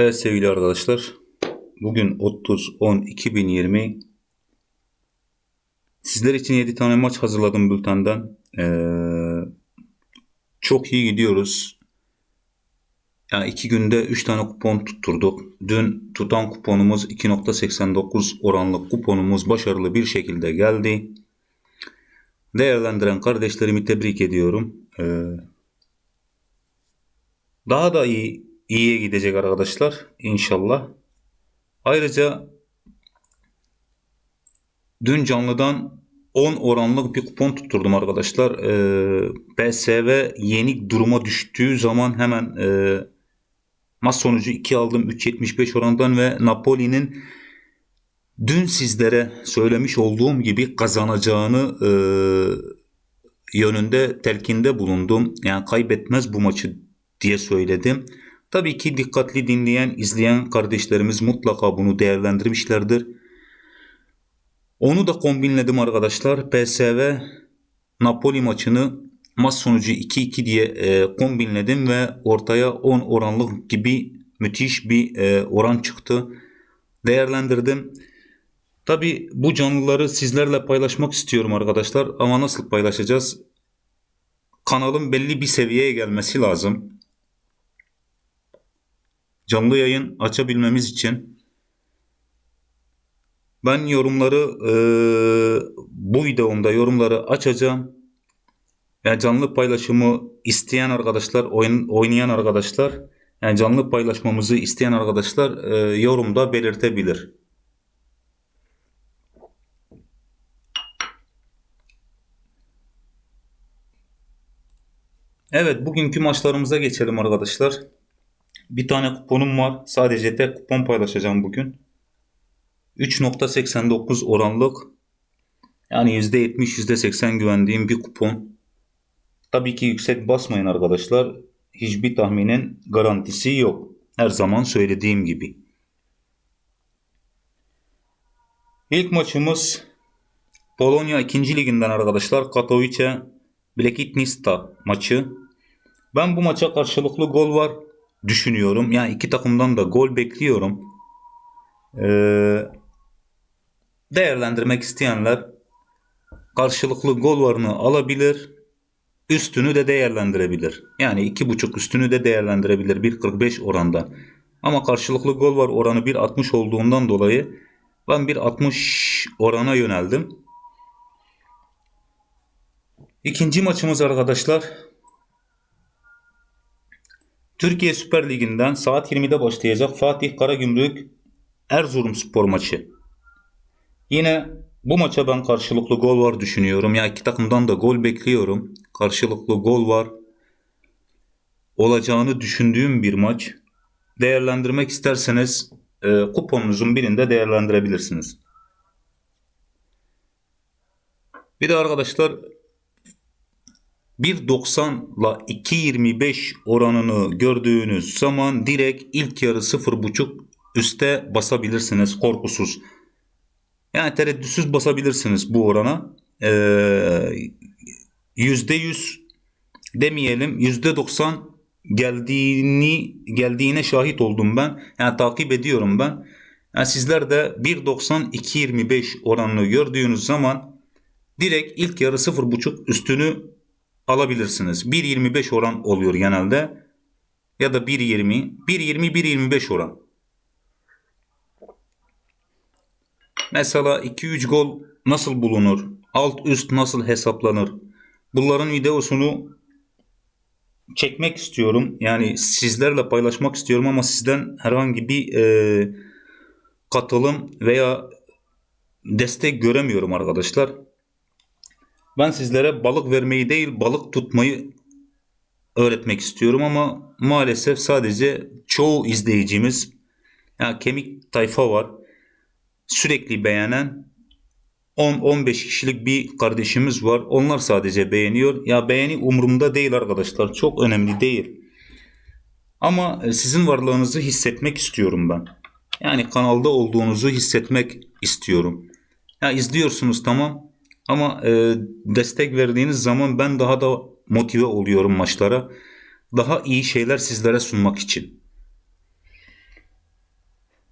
Evet sevgili arkadaşlar. Bugün 30-10-2020 Sizler için 7 tane maç hazırladım bültenden. Ee, çok iyi gidiyoruz. Yani 2 günde 3 tane kupon tutturduk. Dün tutan kuponumuz 2.89 oranlı kuponumuz başarılı bir şekilde geldi. Değerlendiren kardeşlerimi tebrik ediyorum. Ee, daha da iyi iyiye gidecek arkadaşlar inşallah. Ayrıca dün canlıdan 10 oranlık bir kupon tutturdum arkadaşlar. Ee, PSV yenik duruma düştüğü zaman hemen e, maç sonucu 2 aldım 3.75 oranından ve Napoli'nin dün sizlere söylemiş olduğum gibi kazanacağını e, yönünde telkinde bulundum. Yani kaybetmez bu maçı diye söyledim. Tabii ki dikkatli dinleyen, izleyen kardeşlerimiz mutlaka bunu değerlendirmişlerdir. Onu da kombinledim arkadaşlar. PSV Napoli maçını maç sonucu 2-2 diye e, kombinledim ve ortaya 10 oranlık gibi müthiş bir e, oran çıktı. Değerlendirdim. Tabi bu canlıları sizlerle paylaşmak istiyorum arkadaşlar ama nasıl paylaşacağız? Kanalın belli bir seviyeye gelmesi lazım canlı yayın açabilmemiz için ben yorumları e, bu videomda yorumları açacağım. Yani canlı paylaşımı isteyen arkadaşlar, oyun, oynayan arkadaşlar, yani canlı paylaşmamızı isteyen arkadaşlar e, yorumda belirtebilir. Evet, bugünkü maçlarımıza geçelim arkadaşlar. Bir tane kuponum var. Sadece tek kupon paylaşacağım bugün. 3.89 oranlık yani %70 %80 güvendiğim bir kupon. Tabii ki yüksek basmayın arkadaşlar. Hiçbir tahminin garantisi yok. Her zaman söylediğim gibi. İlk maçımız Polonya 2. liginden arkadaşlar. Katowice Blekitnista maçı. Ben bu maça karşılıklı gol var düşünüyorum. Yani iki takımdan da gol bekliyorum. Ee, değerlendirmek isteyenler karşılıklı gol varını alabilir. Üstünü de değerlendirebilir. Yani iki buçuk üstünü de değerlendirebilir 1.45 oranda. Ama karşılıklı gol var oranı 1.60 olduğundan dolayı ben 1.60 orana yöneldim. İkinci maçımız arkadaşlar Türkiye Süper Ligi'nden saat 20'de başlayacak Fatih Karagümrük Erzurumspor maçı. Yine bu maça ben karşılıklı gol var düşünüyorum. Ya yani iki takımdan da gol bekliyorum. Karşılıklı gol var. Olacağını düşündüğüm bir maç. Değerlendirmek isterseniz e, kuponunuzun birinde değerlendirebilirsiniz. Bir de arkadaşlar 1.90 ile 2.25 oranını gördüğünüz zaman direkt ilk yarı 0.5 üste basabilirsiniz korkusuz. Yani tereddütsüz basabilirsiniz bu orana. Ee, %100 demeyelim %90 geldiğini geldiğine şahit oldum ben. Yani takip ediyorum ben. Yani sizler de 1.90 2.25 oranını gördüğünüz zaman direkt ilk yarı 0.5 üstünü alabilirsiniz. 1.25 oran oluyor genelde. Ya da 1.20. 1.20 1.25 oran. Mesela 2-3 gol nasıl bulunur? Alt üst nasıl hesaplanır? Bunların videosunu çekmek istiyorum. Yani sizlerle paylaşmak istiyorum ama sizden herhangi bir e, katılım veya destek göremiyorum arkadaşlar. Ben sizlere balık vermeyi değil balık tutmayı öğretmek istiyorum ama maalesef sadece çoğu izleyicimiz yani kemik tayfa var. Sürekli beğenen 10-15 kişilik bir kardeşimiz var. Onlar sadece beğeniyor. Ya beğeni umurumda değil arkadaşlar. Çok önemli değil. Ama e, sizin varlığınızı hissetmek istiyorum ben. Yani kanalda olduğunuzu hissetmek istiyorum. Ya izliyorsunuz tamam. Ama e, destek verdiğiniz zaman ben daha da motive oluyorum maçlara. Daha iyi şeyler sizlere sunmak için.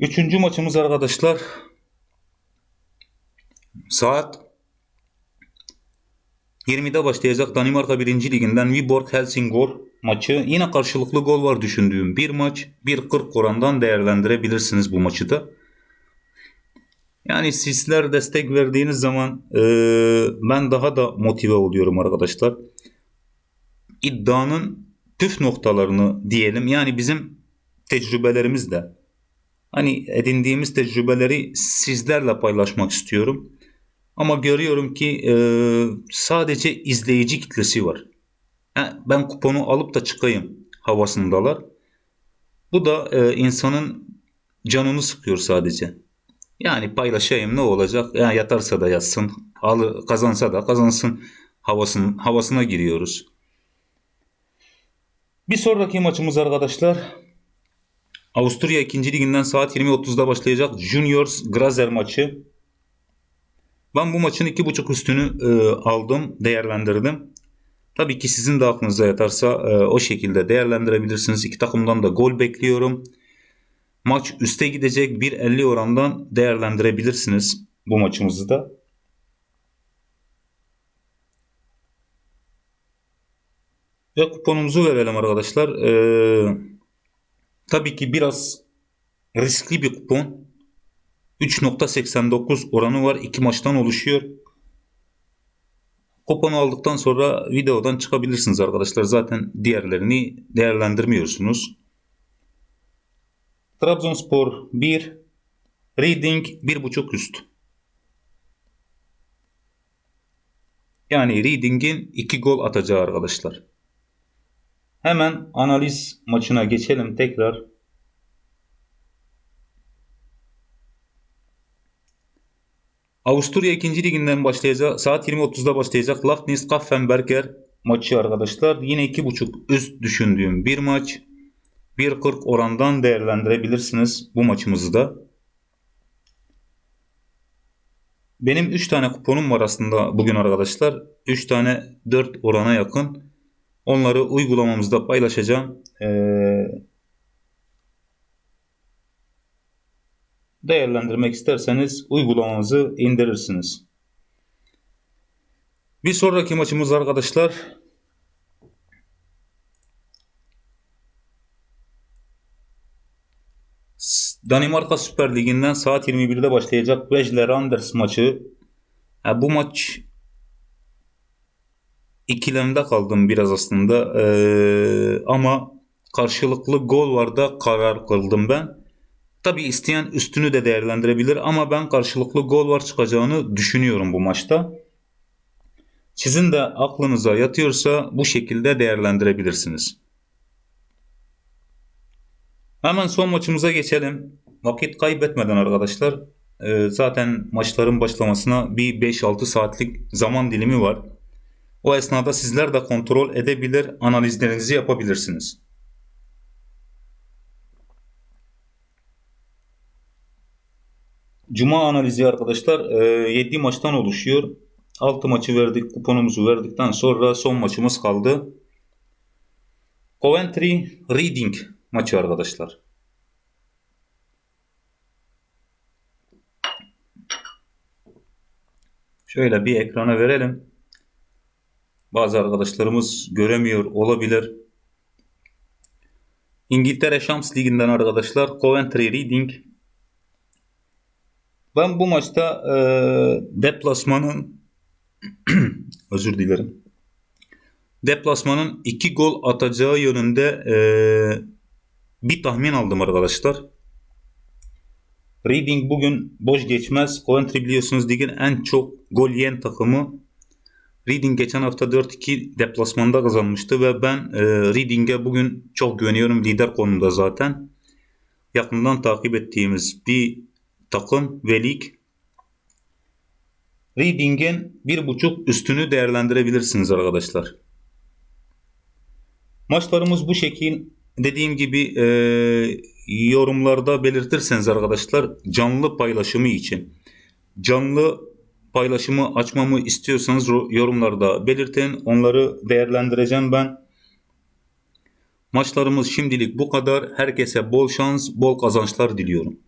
Üçüncü maçımız arkadaşlar saat 20'de başlayacak Danimarka 1. Liginden Viborg Helsingor maçı. Yine karşılıklı gol var düşündüğüm bir maç. 1.40 orandan değerlendirebilirsiniz bu maçı da. Yani sizler destek verdiğiniz zaman e, ben daha da motive oluyorum arkadaşlar. İddianın püf noktalarını diyelim. Yani bizim tecrübelerimizle hani edindiğimiz tecrübeleri sizlerle paylaşmak istiyorum. Ama görüyorum ki e, sadece izleyici kitlesi var. Ha, ben kuponu alıp da çıkayım havasındalar. Bu da e, insanın canını sıkıyor sadece. Yani paylaşayım ne olacak? Yani yatarsa da yatsın, alı kazansa da kazansın havasın, havasına giriyoruz. Bir sonraki maçımız arkadaşlar Avusturya 2. liginden saat 20.30'da başlayacak Juniors Grazer maçı. Ben bu maçın 2.5 üstünü e, aldım, değerlendirdim. Tabii ki sizin de aklınıza yatarsa e, o şekilde değerlendirebilirsiniz. İki takımdan da gol bekliyorum. Maç üste gidecek 1.50 orandan değerlendirebilirsiniz bu maçımızı da. Ve kuponumuzu verelim arkadaşlar. Ee, tabii ki biraz riskli bir kupon. 3.89 oranı var. iki maçtan oluşuyor. Kuponu aldıktan sonra videodan çıkabilirsiniz arkadaşlar. Zaten diğerlerini değerlendirmiyorsunuz. Trabzonspor 1, Reading 1.5 üst. Yani Reading'in 2 gol atacağı arkadaşlar. Hemen analiz maçına geçelim tekrar. Avusturya 2. liginden başlayacak saat 20.30'da başlayacak Lafnis Kaffenberger maçı arkadaşlar. Yine 2.5 üst düşündüğüm bir maç. 1.40 orandan değerlendirebilirsiniz bu maçımızı da. Benim 3 tane kuponum var aslında bugün arkadaşlar. 3 tane 4 orana yakın. Onları uygulamamızda paylaşacağım. Ee, değerlendirmek isterseniz uygulamamızı indirirsiniz. Bir sonraki maçımız arkadaşlar Danimarka Süper Ligi'nden saat 21'de başlayacak Vejle Randers maçı. Ha, bu maç ikilemde kaldım biraz aslında. Ee, ama karşılıklı gol var da karar kıldım ben. Tabi isteyen üstünü de değerlendirebilir ama ben karşılıklı gol var çıkacağını düşünüyorum bu maçta. Sizin de aklınıza yatıyorsa bu şekilde değerlendirebilirsiniz. Hemen son maçımıza geçelim. Vakit kaybetmeden arkadaşlar. E, zaten maçların başlamasına bir 5-6 saatlik zaman dilimi var. O esnada sizler de kontrol edebilir, analizlerinizi yapabilirsiniz. Cuma analizi arkadaşlar 7 e, maçtan oluşuyor. 6 maçı verdik, kuponumuzu verdikten sonra son maçımız kaldı. Coventry Reading maçı arkadaşlar. Şöyle bir ekrana verelim. Bazı arkadaşlarımız göremiyor olabilir. İngiltere Şams Ligi'nden arkadaşlar Coventry Reading. Ben bu maçta e, deplasmanın özür dilerim. Deplasmanın iki gol atacağı yönünde e, bir tahmin aldım arkadaşlar. Reading bugün boş geçmez. Coventry biliyorsunuz ligin en çok gol yiyen takımı. Reading geçen hafta 4-2 deplasmanda kazanmıştı ve ben e, Reading'e bugün çok güveniyorum. Lider konumda zaten. Yakından takip ettiğimiz bir takım ve lig. Reading'in bir buçuk üstünü değerlendirebilirsiniz arkadaşlar. Maçlarımız bu şekil. Dediğim gibi e, yorumlarda belirtirseniz arkadaşlar canlı paylaşımı için. Canlı paylaşımı açmamı istiyorsanız yorumlarda belirtin. Onları değerlendireceğim ben. Maçlarımız şimdilik bu kadar. Herkese bol şans, bol kazançlar diliyorum.